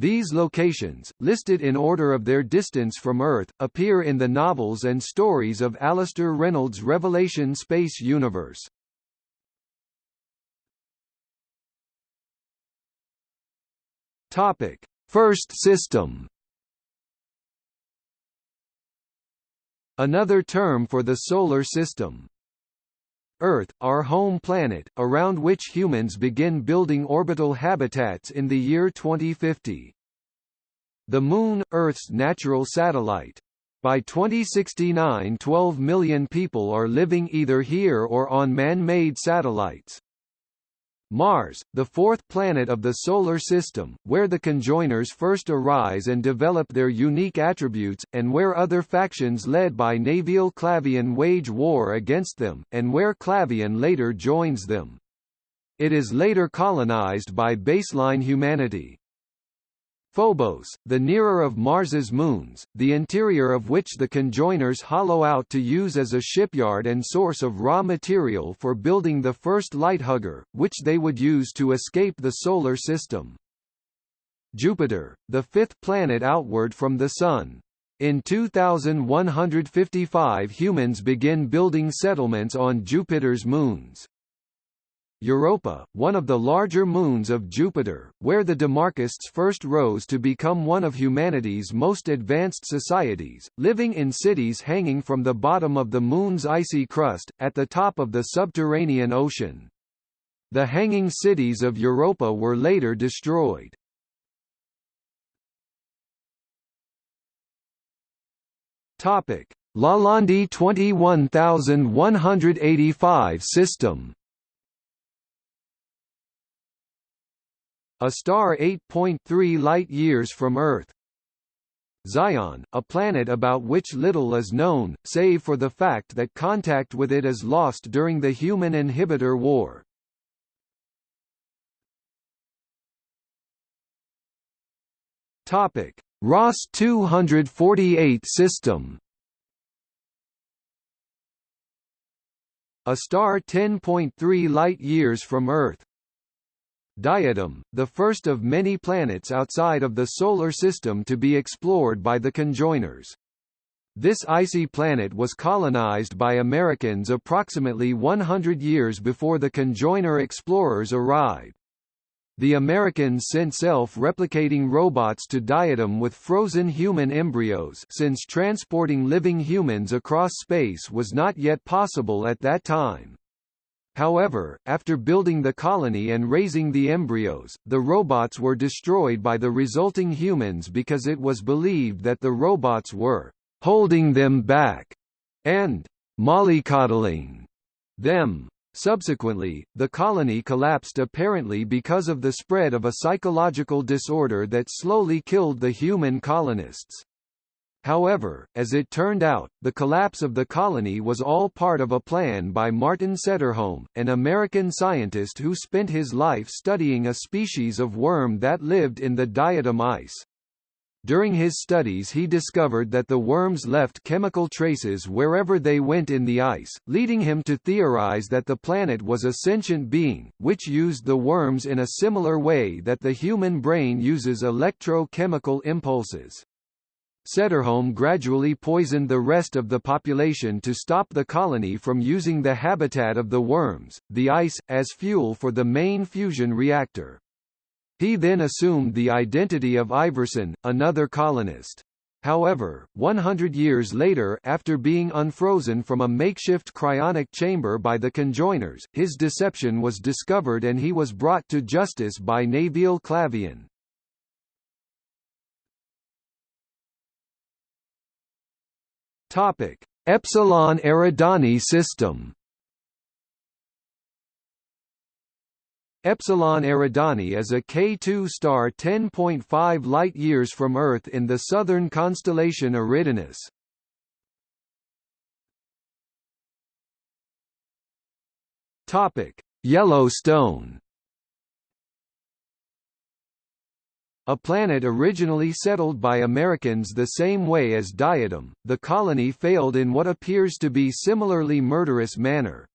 These locations, listed in order of their distance from Earth, appear in the novels and stories of Alastair Reynolds' Revelation Space Universe. Topic: First system. Another term for the solar system. Earth, our home planet, around which humans begin building orbital habitats in the year 2050. The Moon, Earth's natural satellite. By 2069 12 million people are living either here or on man-made satellites. Mars, the fourth planet of the Solar System, where the conjoiners first arise and develop their unique attributes, and where other factions led by Nevil Clavain wage war against them, and where Clavain later joins them. It is later colonized by baseline humanity. Phobos, the nearer of Mars's moons, the interior of which the conjoiners hollow out to use as a shipyard and source of raw material for building the first lighthugger, which they would use to escape the Solar System. Jupiter, the fifth planet outward from the Sun. In 2155 humans begin building settlements on Jupiter's moons. Europa, one of the larger moons of Jupiter, where the Demarchists first rose to become one of humanity's most advanced societies, living in cities hanging from the bottom of the moon's icy crust, at the top of the subterranean ocean. The hanging cities of Europa were later destroyed. Topic: Lalande 21185 system a star 8.3 light-years from Earth. Zion, a planet about which little is known, save for the fact that contact with it is lost during the Human Inhibitor War. Topic: Ross 248 system. A star 10.3 light-years from Earth. Diadem, the first of many planets outside of the Solar System to be explored by the conjoiners. This icy planet was colonized by Americans approximately 100 years before the conjoiner explorers arrived. The Americans sent self-replicating robots to Diadem with frozen human embryos since transporting living humans across space was not yet possible at that time. However, after building the colony and raising the embryos, the robots were destroyed by the resulting humans because it was believed that the robots were holding them back and mollycoddling them. Subsequently, the colony collapsed apparently because of the spread of a psychological disorder that slowly killed the human colonists. However, as it turned out, the collapse of the colony was all part of a plan by Martin Sederholm, an American scientist who spent his life studying a species of worm that lived in the Diadem ice. During his studies he discovered that the worms left chemical traces wherever they went in the ice, leading him to theorize that the planet was a sentient being, which used the worms in a similar way that the human brain uses electrochemical impulses. Sederholm gradually poisoned the rest of the population to stop the colony from using the habitat of the worms, the ice, as fuel for the main fusion reactor. He then assumed the identity of Iverson, another colonist. However, 100 years later after being unfrozen from a makeshift cryonic chamber by the conjoiners, his deception was discovered and he was brought to justice by Nevil Clavain. Topic: Epsilon Eridani system. Epsilon Eridani is a K2 star 10.5 light-years from Earth in the southern constellation Eridanus. Topic: Yellowstone A planet originally settled by Americans the same way as Diadem, the colony failed in what appears to be similarly murderous manner.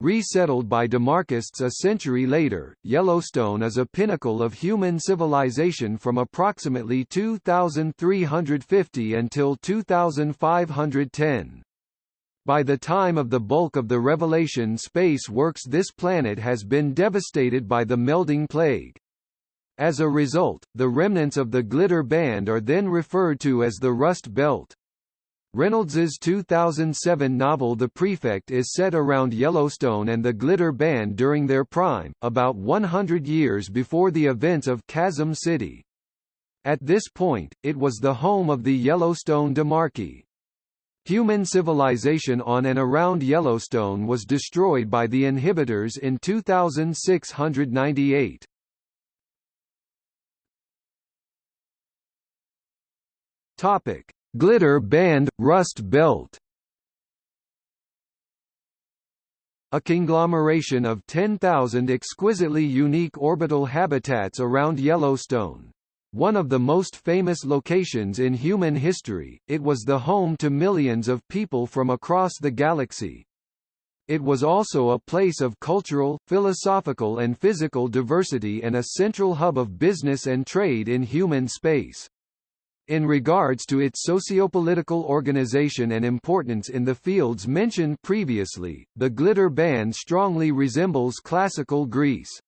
Resettled by demarchists a century later, Yellowstone is a pinnacle of human civilization from approximately 2350 until 2510. By the time of the bulk of the Revelation space works this planet has been devastated by the melding plague. As a result, the remnants of the glitter band are then referred to as the Rust Belt. Reynolds's 2007 novel The Prefect is set around Yellowstone and the Glitter Band during their prime, about 100 years before the events of Chasm City. At this point, it was the home of the Yellowstone Demarchy. Human civilization on and around Yellowstone was destroyed by the inhibitors in 2698. Topic: Glitter Band Rust Belt. A conglomeration of 10,000 exquisitely unique orbital habitats around Yellowstone. One of the most famous locations in human history, it was the home to millions of people from across the galaxy. It was also a place of cultural, philosophical and physical diversity and a central hub of business and trade in human space. In regards to its sociopolitical organization and importance in the fields mentioned previously, the Glitter Band strongly resembles classical Greece.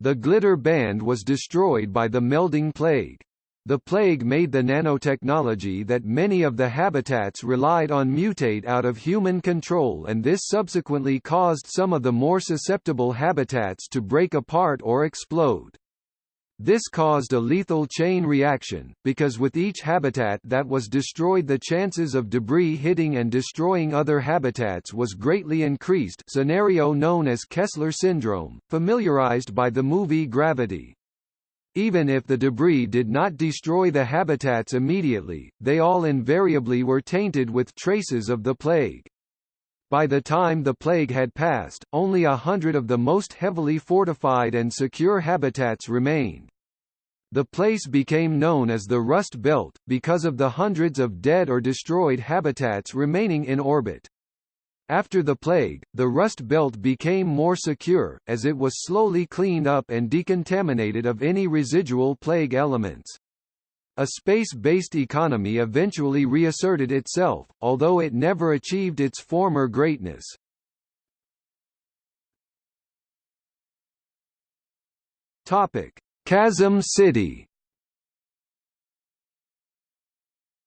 The Glitter Band was destroyed by the melding plague. The plague made the nanotechnology that many of the habitats relied on mutate out of human control and this subsequently caused some of the more susceptible habitats to break apart or explode. This caused a lethal chain reaction, because with each habitat that was destroyed the chances of debris hitting and destroying other habitats was greatly increased scenario known as Kessler syndrome, familiarized by the movie Gravity. Even if the debris did not destroy the habitats immediately, they all invariably were tainted with traces of the plague. By the time the plague had passed, only a hundred of the most heavily fortified and secure habitats remained. The place became known as the Rust Belt, because of the hundreds of dead or destroyed habitats remaining in orbit. After the plague, the Rust Belt became more secure, as it was slowly cleaned up and decontaminated of any residual plague elements. A space-based economy eventually reasserted itself, although it never achieved its former greatness. Topic: Chasm City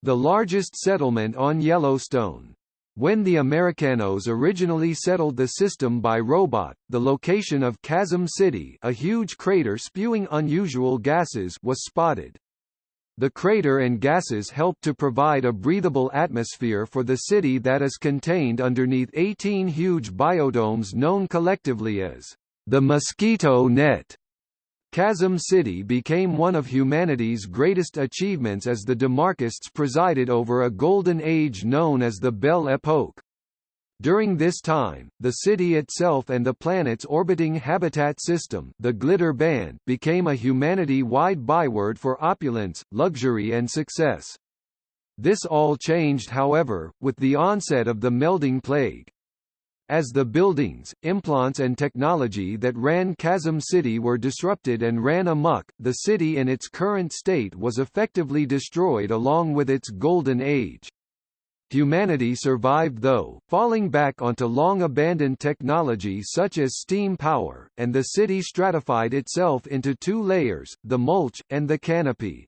The largest settlement on Yellowstone. When the Americanos originally settled the system by robot, the location of Chasm City a huge crater spewing unusual gases was spotted. The crater and gases helped to provide a breathable atmosphere for the city that is contained underneath 18 huge biodomes known collectively as the mosquito net. Chasm City became one of humanity's greatest achievements as the Demarchists presided over a golden age known as the Belle Epoque. During this time, the city itself and the planet's orbiting habitat system the Glitter Band became a humanity-wide byword for opulence, luxury and success. This all changed however, with the onset of the melding plague. As the buildings, implants and technology that ran Chasm City were disrupted and ran amok, the city in its current state was effectively destroyed along with its golden age. Humanity survived though, falling back onto long-abandoned technology such as steam power, and the city stratified itself into two layers, the mulch, and the canopy.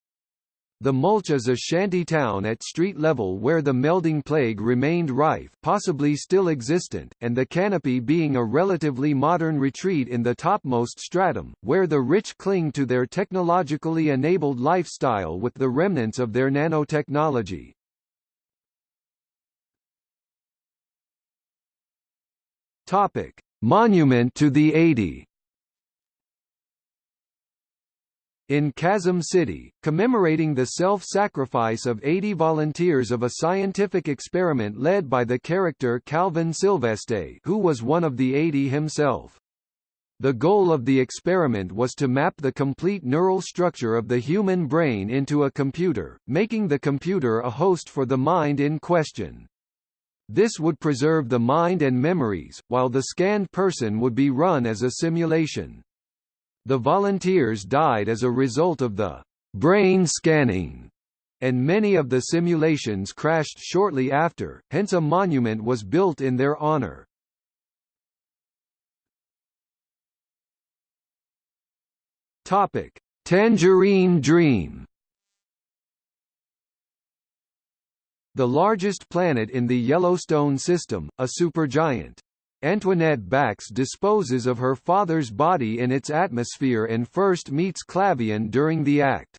The Mulch is a shanty town at street level where the melding plague remained rife possibly still existent, and the canopy being a relatively modern retreat in the topmost stratum, where the rich cling to their technologically enabled lifestyle with the remnants of their nanotechnology. Topic. Monument to the 80 in Chasm City, commemorating the self-sacrifice of 80 volunteers of a scientific experiment led by the character Calvin Sylveste who was one of the 80 himself. The goal of the experiment was to map the complete neural structure of the human brain into a computer, making the computer a host for the mind in question. This would preserve the mind and memories, while the scanned person would be run as a simulation. The volunteers died as a result of the brain scanning, and many of the simulations crashed shortly after, hence a monument was built in their honor. Topic: Tangerine Dream The largest planet in the Yellowstone system, a supergiant. Antoinette Bax disposes of her father's body in its atmosphere and first meets Clavain during the act.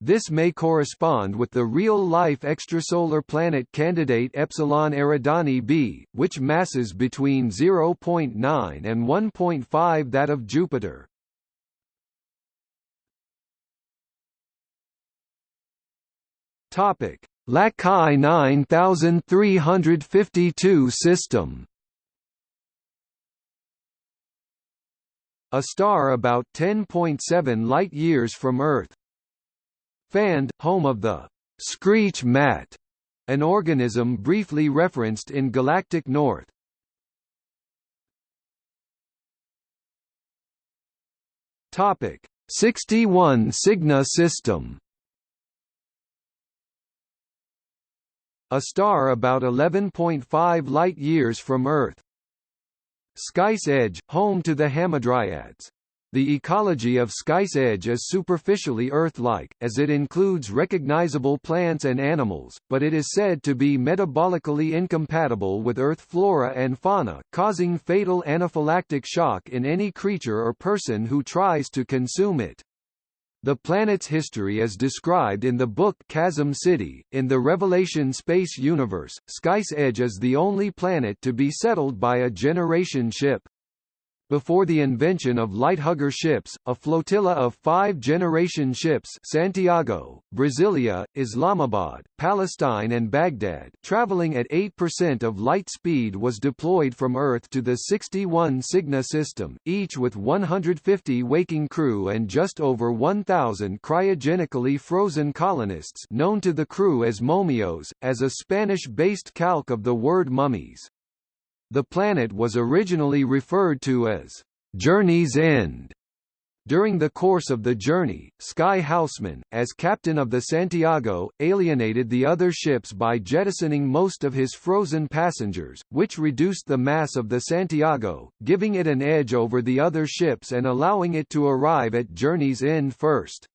This may correspond with the real-life extrasolar planet candidate Epsilon Eridani b, which masses between 0.9 and 1.5 that of Jupiter. Topic: Lacaille 9352 system A star about 10.7 light-years from Earth. Fand, home of the screech mat, an organism briefly referenced in Galactic North. Topic: 61 Cygni system a star about 11.5 light-years from Earth. Sky's Edge, home to the Hamadryads. The ecology of Sky's Edge is superficially Earth-like, as it includes recognizable plants and animals, but it is said to be metabolically incompatible with Earth flora and fauna, causing fatal anaphylactic shock in any creature or person who tries to consume it. The planet's history is described in the book Chasm City. In the Revelation space universe, Sky's Edge is the only planet to be settled by a generation ship. Before the invention of lighthugger ships, a flotilla of five-generation ships Santiago, Brasilia, Islamabad, Palestine and Baghdad traveling at 8% of light speed was deployed from Earth to the 61 Cygni system, each with 150 waking crew and just over 1,000 cryogenically frozen colonists known to the crew as momios, as a Spanish-based calque of the word mummies. The planet was originally referred to as Journey's End. During the course of the journey, Sky Haussmann, as captain of the Santiago, alienated the other ships by jettisoning most of his frozen passengers, which reduced the mass of the Santiago, giving it an edge over the other ships and allowing it to arrive at journey's end first.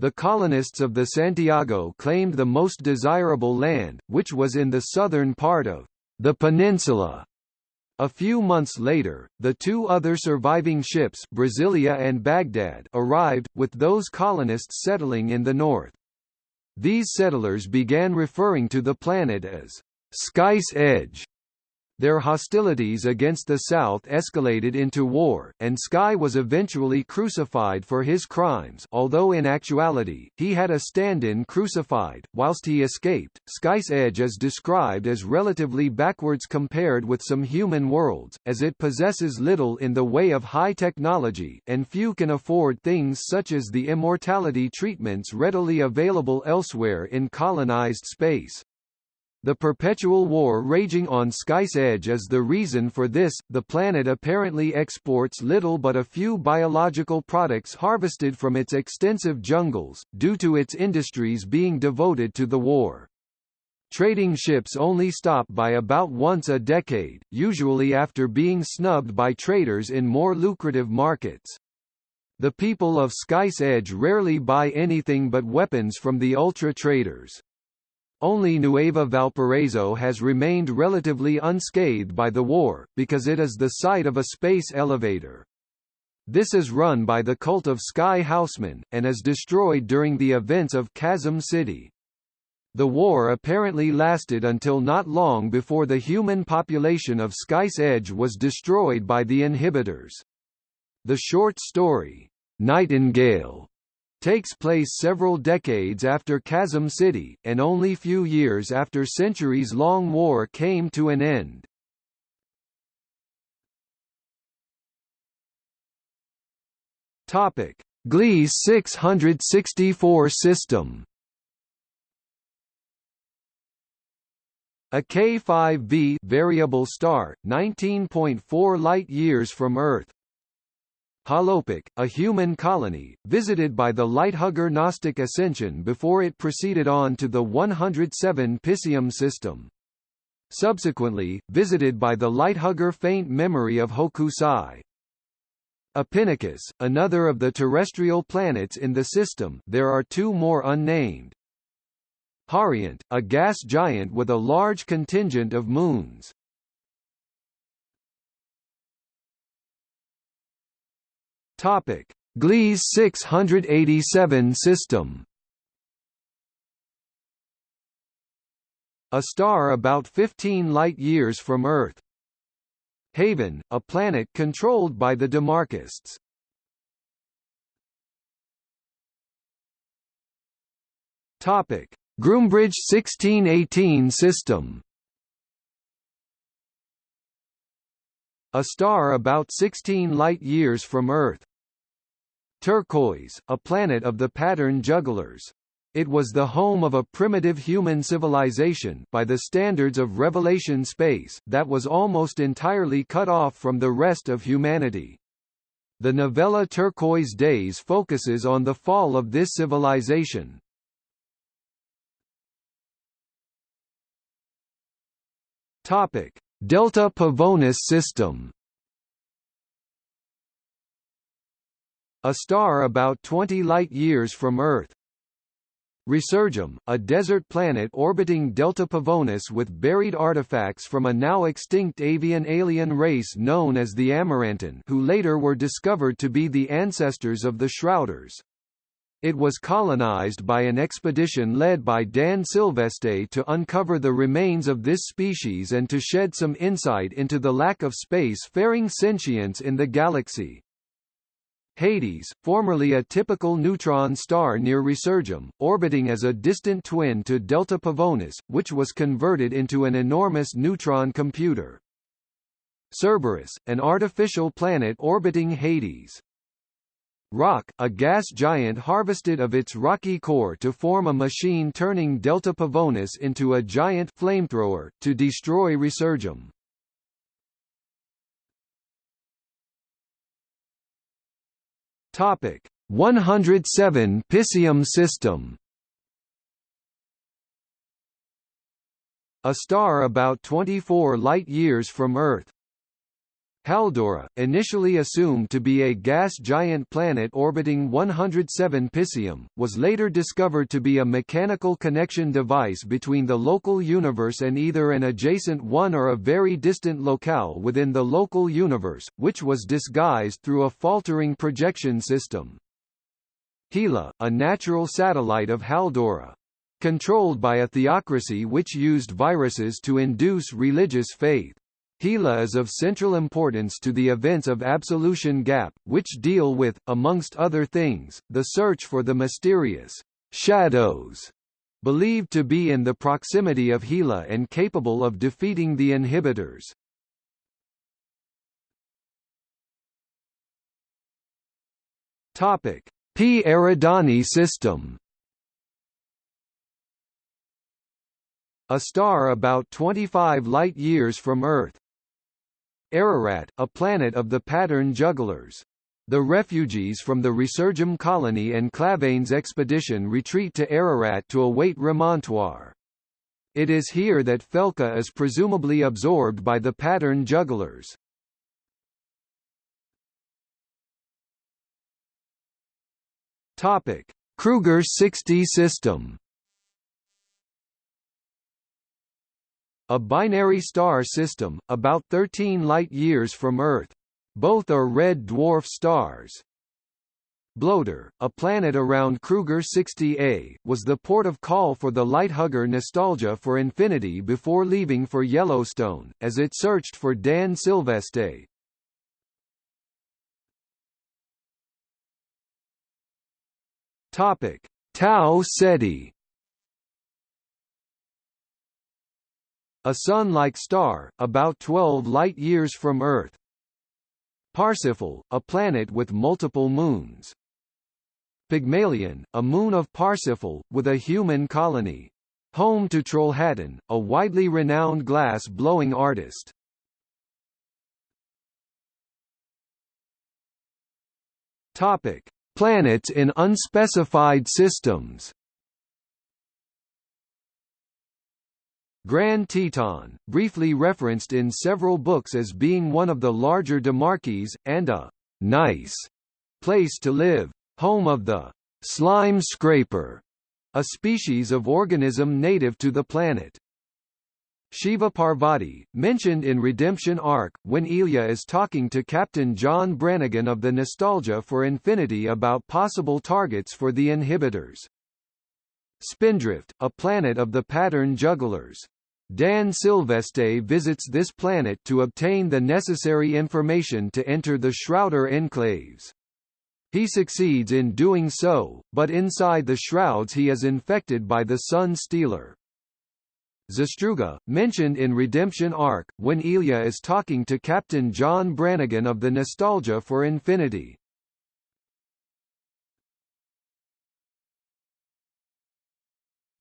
The colonists of the Santiago claimed the most desirable land, which was in the southern part of the peninsula. A few months later, the two other surviving ships Brasilia and Baghdad arrived, with those colonists settling in the north. These settlers began referring to the planet as Sky's Edge, their hostilities against the South escalated into war, and Sky was eventually crucified for his crimes although in actuality, he had a stand-in crucified, whilst he escaped. Sky's Edge is described as relatively backwards compared with some human worlds, as it possesses little in the way of high technology, and few can afford things such as the immortality treatments readily available elsewhere in colonized space. The perpetual war raging on Sky's Edge is the reason for this. The planet apparently exports little but a few biological products harvested from its extensive jungles, due to its industries being devoted to the war. Trading ships only stop by about once a decade, usually after being snubbed by traders in more lucrative markets. The people of Sky's Edge rarely buy anything but weapons from the ultra traders. Only Nueva Valparaiso has remained relatively unscathed by the war, because it is the site of a space elevator. This is run by the cult of Sky Haussmann, and is destroyed during the events of Chasm City. The war apparently lasted until not long before the human population of Sky's Edge was destroyed by the inhibitors. The short story, Nightingale, takes place several decades after Chasm City, and only few years after centuries-long war came to an end. Topic: Gliese 664 system A K5b variable star, 19.4 light-years from Earth. Halopic, a human colony, visited by the Lighthugger Gnostic Ascension before it proceeded on to the 107 Piscium system. Subsequently, visited by the Lighthugger Faint Memory of Hokusai. Epinocus, another of the terrestrial planets in the system there are two more unnamed. Hariont, a gas giant with a large contingent of moons. Topic: Gliese 687 system. A star about 15 light-years from Earth. Haven, a planet controlled by the Demarchists. Topic: Groombridge 1618 system. A star about 16 light-years from Earth. Turquoise, a planet of the pattern jugglers. It was the home of a primitive human civilization by the standards of Revelation space that was almost entirely cut off from the rest of humanity. The novella Turquoise Days focuses on the fall of this civilization. Topic: Delta Pavonis system A star about 20 light-years from Earth. Resurgam, a desert planet orbiting Delta Pavonis with buried artifacts from a now extinct avian alien race known as the Amarantin who later were discovered to be the ancestors of the Shrouders. It was colonized by an expedition led by Dan Sylveste to uncover the remains of this species and to shed some insight into the lack of space-faring sentience in the galaxy. Hades, formerly a typical neutron star near Resurgam, orbiting as a distant twin to Delta Pavonis, which was converted into an enormous neutron computer. Cerberus, an artificial planet orbiting Hades. Roc, a gas giant harvested of its rocky core to form a machine turning Delta Pavonis into a giant flamethrower, to destroy Resurgam. Topic 107 Piscium system A star about 24 light-years from Earth. Haldora, initially assumed to be a gas giant planet orbiting 107 Piscium, was later discovered to be a mechanical connection device between the local universe and either an adjacent one or a very distant locale within the local universe, which was disguised through a faltering projection system. Hela, a natural satellite of Haldora. Controlled by a theocracy which used viruses to induce religious faith. Hela is of central importance to the events of Absolution Gap, which deal with, amongst other things, the search for the mysterious shadows believed to be in the proximity of Hela and capable of defeating the inhibitors. Topic: P Eridani system. A star about 25 light-years from Earth, Ararat, a planet of the pattern jugglers. The refugees from the Resurgam colony and Clavain's expedition retreat to Ararat to await remontoire. It is here that Felka is presumably absorbed by the pattern jugglers. Topic: Kruger 60 system. A binary star system, about 13 light-years from Earth. Both are red dwarf stars. Bloater, a planet around Kruger 60A, was the port of call for the Lighthugger Nostalgia for Infinity before leaving for Yellowstone, as it searched for Dan Sylveste. Topic: Tau Ceti A Sun-like star, about 12 light-years from Earth. Parsifal, a planet with multiple moons. Pygmalion, a moon of Parsifal, with a human colony. Home to Trollhättan, a widely renowned glass-blowing artist. Topic: Planets in unspecified systems. Grand Teton, briefly referenced in several books as being one of the larger Demarches, and a nice place to live, home of the slime scraper, a species of organism native to the planet. Shiva Parvati, mentioned in Redemption Ark, when Ilya is talking to Captain John Brannigan of the Nostalgia for Infinity about possible targets for the inhibitors. Spindrift, a planet of the pattern jugglers. Dan Sylveste visits this planet to obtain the necessary information to enter the Shrouder enclaves. He succeeds in doing so, but inside the shrouds he is infected by the Sun Stealer. Zestruga, mentioned in Redemption Ark, when Ilya is talking to Captain John Brannigan of the Nostalgia for Infinity.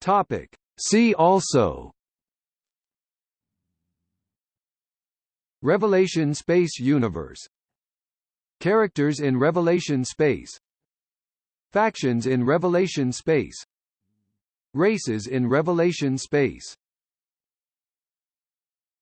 Topic. See also Revelation Space Universe. Characters in Revelation Space. Factions in Revelation Space. Races in Revelation Space